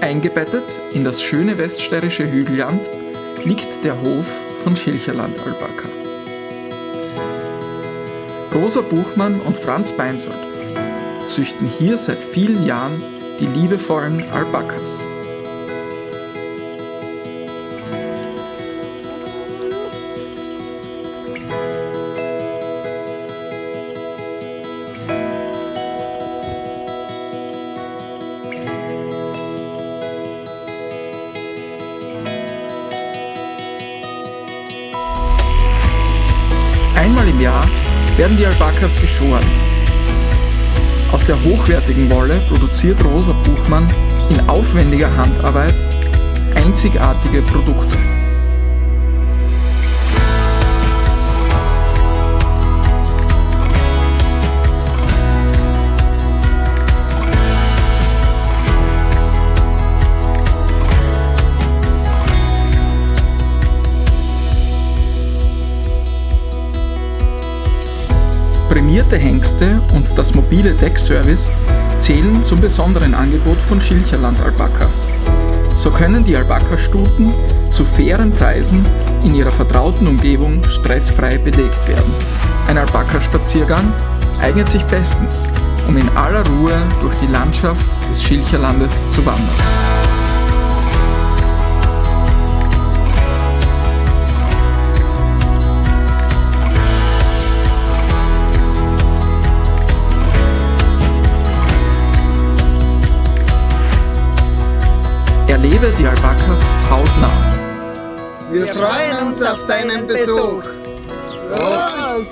Eingebettet in das schöne weststeirische Hügelland liegt der Hof von Schilcherland Alpaka. Rosa Buchmann und Franz Beinsold züchten hier seit vielen Jahren die liebevollen Alpakas. Einmal im Jahr werden die Alpakas geschoren. Aus der hochwertigen Wolle produziert Rosa Buchmann in aufwendiger Handarbeit einzigartige Produkte. Prämierte Hengste und das mobile Deckservice zählen zum besonderen Angebot von Schilcherland Alpaka. So können die Alpaka-Stuten zu fairen Preisen in ihrer vertrauten Umgebung stressfrei belegt werden. Ein Alpaka-Spaziergang eignet sich bestens, um in aller Ruhe durch die Landschaft des Schilcherlandes zu wandern. Erlebe die Alpakas hautnah. Wir freuen uns auf deinen Besuch. Los!